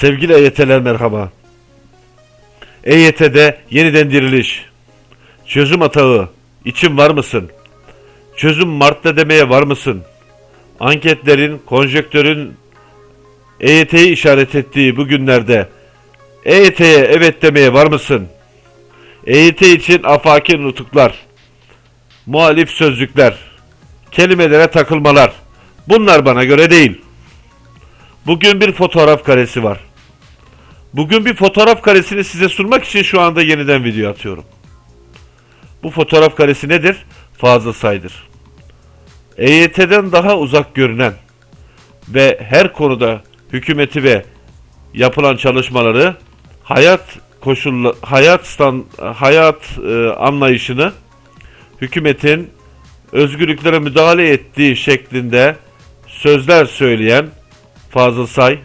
Sevgili EYT'ler merhaba. EYT'de yeniden diriliş. Çözüm atağı. İçin var mısın? Çözüm Mart'ta demeye var mısın? Anketlerin, konjektörün EYT'yi işaret ettiği bu günlerde EYT'ye evet demeye var mısın? EYT için afaki nutuklar, muhalif sözcükler, kelimelere takılmalar. Bunlar bana göre değil. Bugün bir fotoğraf karesi var. Bugün bir fotoğraf karesini size sunmak için şu anda yeniden video atıyorum. Bu fotoğraf karesi nedir? Fazla saydır. EYT'den daha uzak görünen ve her konuda hükümeti ve yapılan çalışmaları hayat koşullu hayat stand, hayat e, anlayışını hükümetin özgürlüklere müdahale ettiği şeklinde sözler söyleyen Fazıl Say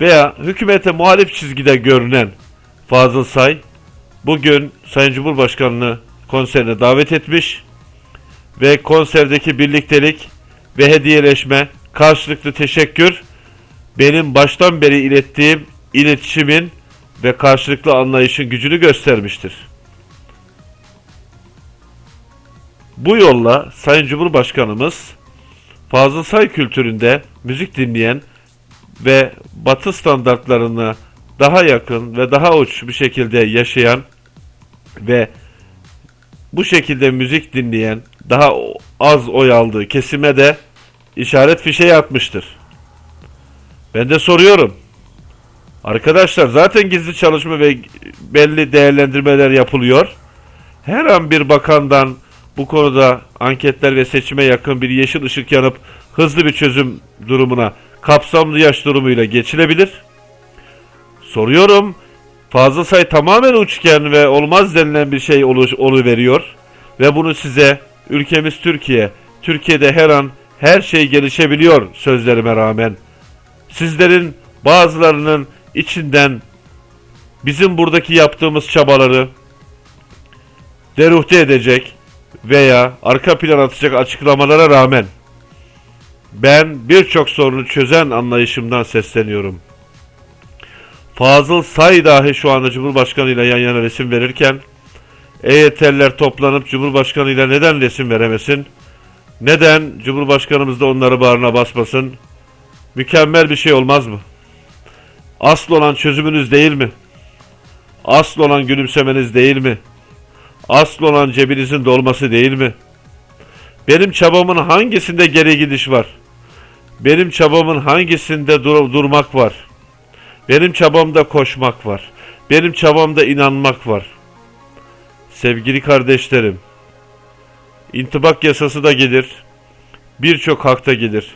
veya hükümete muhalif çizgide görünen Fazıl Say bugün Sayın Cumhurbaşkanı'nı konserine davet etmiş ve konserdeki birliktelik ve hediyeleşme, karşılıklı teşekkür benim baştan beri ilettiğim iletişimin ve karşılıklı anlayışın gücünü göstermiştir. Bu yolla Sayın Cumhurbaşkanımız Fazıl Say kültüründe müzik dinleyen ve batı standartlarına daha yakın ve daha uç bir şekilde yaşayan ve bu şekilde müzik dinleyen daha az oy aldığı kesime de işaret fişeği atmıştır. Ben de soruyorum. Arkadaşlar zaten gizli çalışma ve belli değerlendirmeler yapılıyor. Her an bir bakandan bu konuda anketler ve seçime yakın bir yeşil ışık yanıp hızlı bir çözüm durumuna kapsamlı yaş durumuyla geçilebilir. Soruyorum. Fazla say tamamen uçken ve olmaz denilen bir şey olu, veriyor ve bunu size ülkemiz Türkiye, Türkiye'de her an her şey gelişebiliyor sözlerime rağmen. Sizlerin bazılarının içinden bizim buradaki yaptığımız çabaları deruhte edecek veya arka plan atacak açıklamalara rağmen ben birçok sorunu çözen anlayışımdan sesleniyorum. Fazıl Say dahi şu anda Cumhurbaşkanı ile yan yana resim verirken EYT'liler toplanıp Cumhurbaşkanı ile neden resim veremesin? Neden Cumhurbaşkanımız da onları bağrına basmasın? Mükemmel bir şey olmaz mı? Asıl olan çözümünüz değil mi? Asıl olan gülümsemeniz değil mi? Asıl olan cebinizin dolması değil mi? Benim çabamın hangisinde geri gidiş var? Benim çabamın hangisinde dur durmak var? Benim çabamda koşmak var. Benim çabamda inanmak var. Sevgili kardeşlerim, intibak yasası da gelir. Birçok hakta gelir.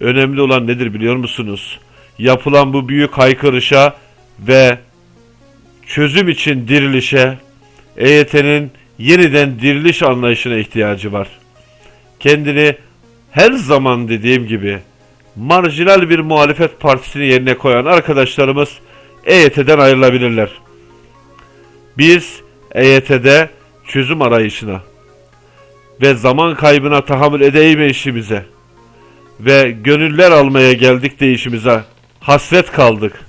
Önemli olan nedir biliyor musunuz? Yapılan bu büyük haykırışa ve çözüm için dirilişe EYT'nin yeniden diriliş anlayışına ihtiyacı var. Kendini her zaman dediğim gibi marjinal bir muhalefet partisini yerine koyan arkadaşlarımız EYT'den ayrılabilirler. Biz EYT'de çözüm arayışına ve zaman kaybına tahammül edemeyişimize ve gönüller almaya geldik değişimize hasret kaldık.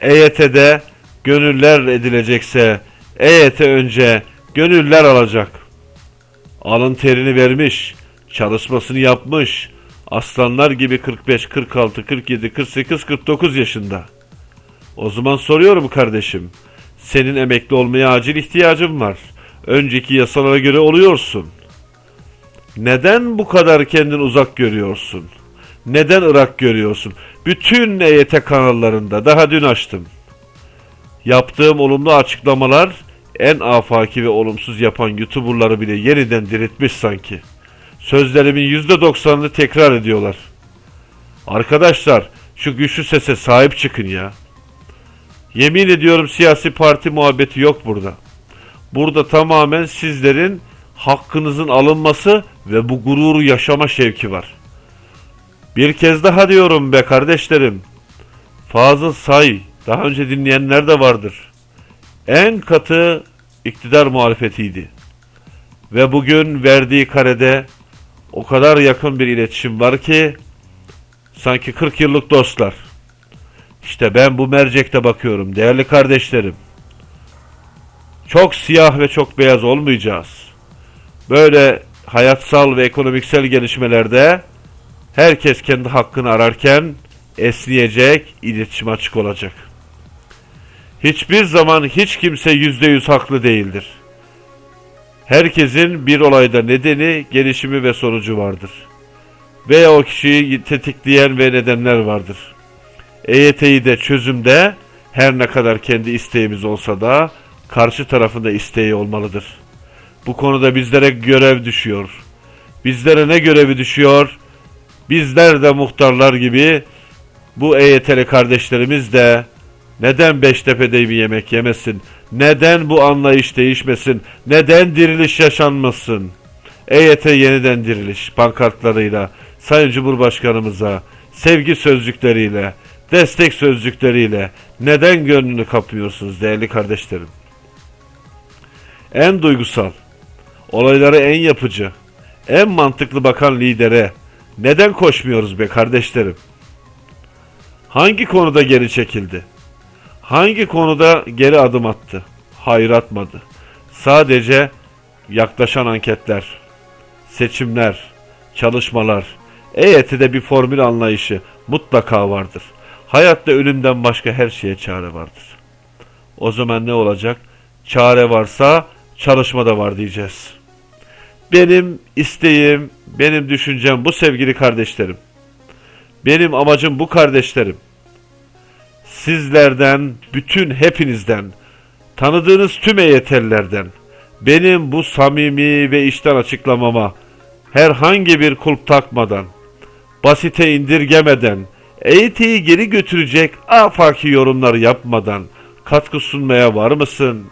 EYT'de gönüller edilecekse EYT önce gönüller alacak. Alın terini vermiş, çalışmasını yapmış. Aslanlar gibi 45, 46, 47, 48, 49 yaşında. O zaman soruyorum kardeşim. Senin emekli olmaya acil ihtiyacın var. Önceki yasalara göre oluyorsun. Neden bu kadar kendini uzak görüyorsun? Neden Irak görüyorsun? Bütün EYT kanallarında daha dün açtım. Yaptığım olumlu açıklamalar en afaki ve olumsuz yapan YouTuber'ları bile yeniden diriltmiş sanki. Sözlerimin %90'ını tekrar ediyorlar. Arkadaşlar şu güçlü sese sahip çıkın ya. Yemin ediyorum siyasi parti muhabbeti yok burada. Burada tamamen sizlerin hakkınızın alınması ve bu gururu yaşama şevki var. Bir kez daha diyorum be kardeşlerim. Fazıl Say, daha önce dinleyenler de vardır. En katı iktidar muhalefetiydi. Ve bugün verdiği karede o kadar yakın bir iletişim var ki Sanki 40 yıllık dostlar. İşte ben bu mercekte bakıyorum değerli kardeşlerim. Çok siyah ve çok beyaz olmayacağız. Böyle hayatsal ve ekonomiksel gelişmelerde herkes kendi hakkını ararken esneyecek, iletişim açık olacak. Hiçbir zaman hiç kimse yüzde yüz haklı değildir. Herkesin bir olayda nedeni, gelişimi ve sonucu vardır. Veya o kişiyi tetikleyen ve nedenler vardır. EYT'yi de çözümde her ne kadar kendi isteğimiz olsa da karşı tarafında isteği olmalıdır. Bu konuda bizlere görev düşüyor. Bizlere ne görevi düşüyor? Bizler de muhtarlar gibi bu EYT'li kardeşlerimiz de neden Beştepe'de bir yemek yemesin? Neden bu anlayış değişmesin? Neden diriliş yaşanmasın? EYT yeniden diriliş pankartlarıyla, Sayın Cumhurbaşkanımıza, sevgi sözcükleriyle, destek sözcükleriyle neden gönlünü kapmıyorsunuz değerli kardeşlerim? En duygusal, olaylara en yapıcı, en mantıklı bakan lidere neden koşmuyoruz be kardeşlerim? Hangi konuda geri çekildi? Hangi konuda geri adım attı? Hayır atmadı. Sadece yaklaşan anketler, seçimler, çalışmalar, EYT'de bir formül anlayışı mutlaka vardır. Hayatta ölümden başka her şeye çare vardır. O zaman ne olacak? Çare varsa çalışma da var diyeceğiz. Benim isteğim, benim düşüncem bu sevgili kardeşlerim. Benim amacım bu kardeşlerim. Sizlerden, bütün hepinizden, tanıdığınız tüm EYT'lilerden, benim bu samimi ve içten açıklamama herhangi bir kulp takmadan, basite indirgemeden, EYT'yi geri götürecek afaki yorumlar yapmadan katkı sunmaya var mısın?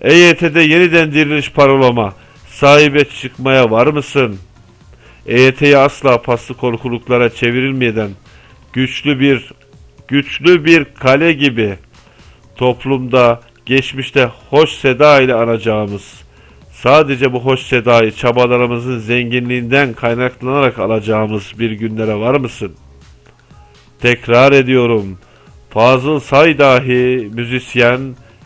EYT'de yeniden diriliş parolama, sahibe çıkmaya var mısın? EYT'yi asla paslı korkuluklara çevrilmeden güçlü bir güçlü bir kale gibi toplumda geçmişte hoş seda ile anacağımız sadece bu hoş sedayı çabalarımızın zenginliğinden kaynaklanarak alacağımız bir günlere var mısın? Tekrar ediyorum. Fazıl Say dahi müzisyen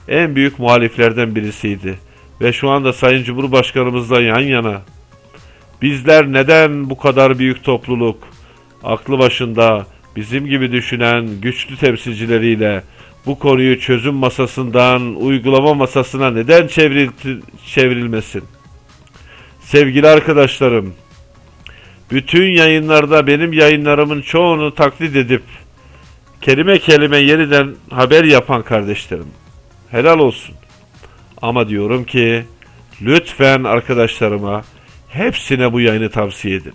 en büyük muhaliflerden birisiydi ve şu anda Sayın Cumhurbaşkanımızla yan yana. Bizler neden bu kadar büyük topluluk, aklı başında bizim gibi düşünen güçlü temsilcileriyle bu konuyu çözüm masasından uygulama masasına neden çevril çevrilmesin? Sevgili arkadaşlarım, bütün yayınlarda benim yayınlarımın çoğunu taklit edip kelime kelime yeniden haber yapan kardeşlerim. Helal olsun. Ama diyorum ki lütfen arkadaşlarıma hepsine bu yayını tavsiye edin.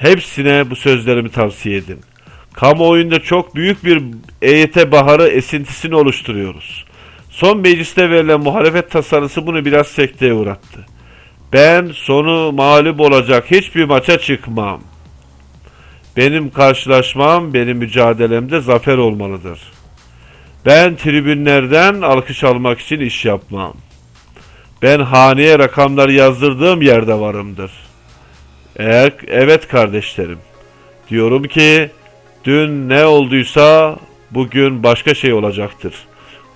Hepsine bu sözlerimi tavsiye edin. Kamuoyunda çok büyük bir EYT baharı esintisini oluşturuyoruz. Son mecliste verilen muhalefet tasarısı bunu biraz sekteye uğrattı. Ben sonu mağlup olacak hiçbir maça çıkmam. Benim karşılaşmam, benim mücadelemde zafer olmalıdır. Ben tribünlerden alkış almak için iş yapmam. Ben haneye rakamlar yazdırdığım yerde varımdır. Eğer evet kardeşlerim, diyorum ki dün ne olduysa bugün başka şey olacaktır.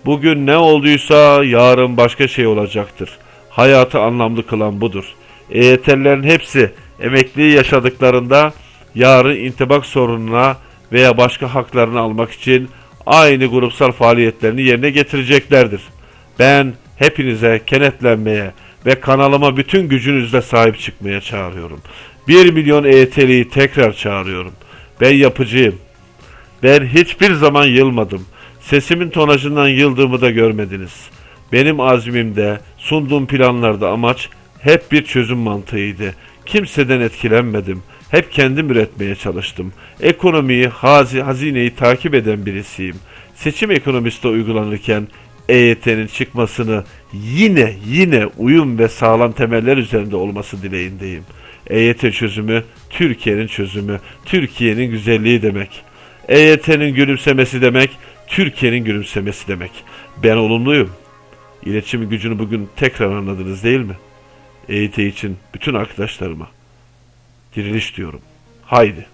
Bugün ne olduysa yarın başka şey olacaktır. Hayatı anlamlı kılan budur. EYT'lilerin hepsi emekliyi yaşadıklarında yarın intibak sorununa veya başka haklarını almak için aynı grupsal faaliyetlerini yerine getireceklerdir. Ben hepinize kenetlenmeye ve kanalıma bütün gücünüzle sahip çıkmaya çağırıyorum. 1 milyon EYT'liyi tekrar çağırıyorum. Ben yapıcıyım. Ben hiçbir zaman yılmadım. Sesimin tonajından yıldığımı da görmediniz. Benim azmimde, sunduğum planlarda amaç hep bir çözüm mantığıydı. Kimseden etkilenmedim. Hep kendim üretmeye çalıştım. Ekonomiyi, hazi, hazineyi takip eden birisiyim. Seçim ekonomisi uygulanırken EYT'nin çıkmasını yine yine uyum ve sağlam temeller üzerinde olması dileğindeyim. EYT çözümü Türkiye'nin çözümü, Türkiye'nin güzelliği demek. EYT'nin gülümsemesi demek, Türkiye'nin gülümsemesi demek. Ben olumluyum. İletişim gücünü bugün tekrar anladınız değil mi? EYT için bütün arkadaşlarıma diriliş diyorum. Haydi.